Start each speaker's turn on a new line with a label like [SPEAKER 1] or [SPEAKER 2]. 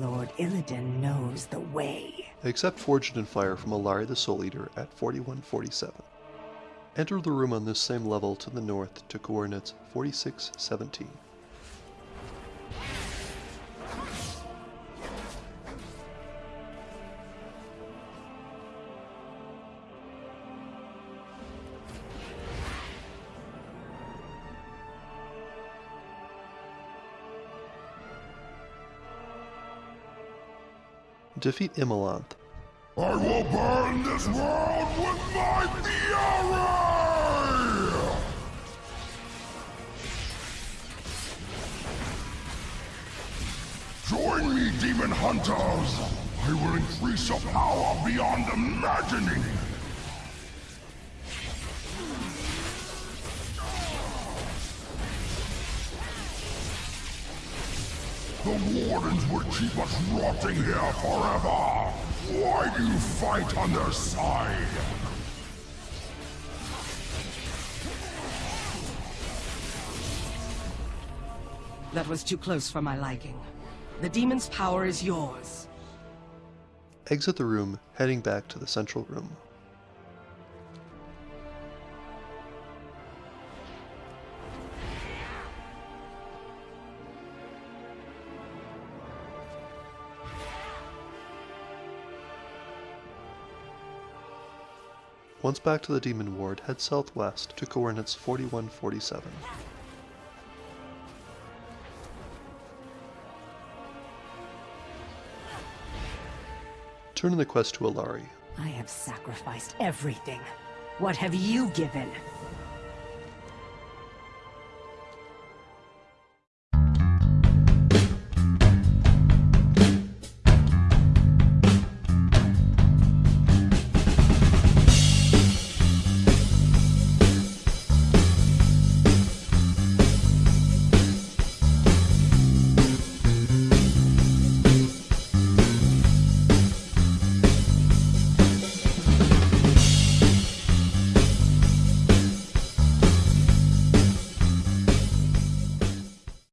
[SPEAKER 1] Lord Illidan knows the way.
[SPEAKER 2] Accept Forged in Fire from Allari the Soul Eater at 4147. Enter the room on this same level to the north to coordinates 4617. Defeat Immolanth.
[SPEAKER 3] I will burn this world with my fury! Join me, demon hunters! I will increase your power beyond imagining! The Wardens would keep us rotting here forever! Why do you fight on their side?
[SPEAKER 1] That was too close for my liking. The demon's power is yours.
[SPEAKER 2] Exit the room, heading back to the central room. Once back to the Demon Ward, head southwest to coordinates 4147. Turn in the quest to Allari.
[SPEAKER 1] I have sacrificed everything. What have you given?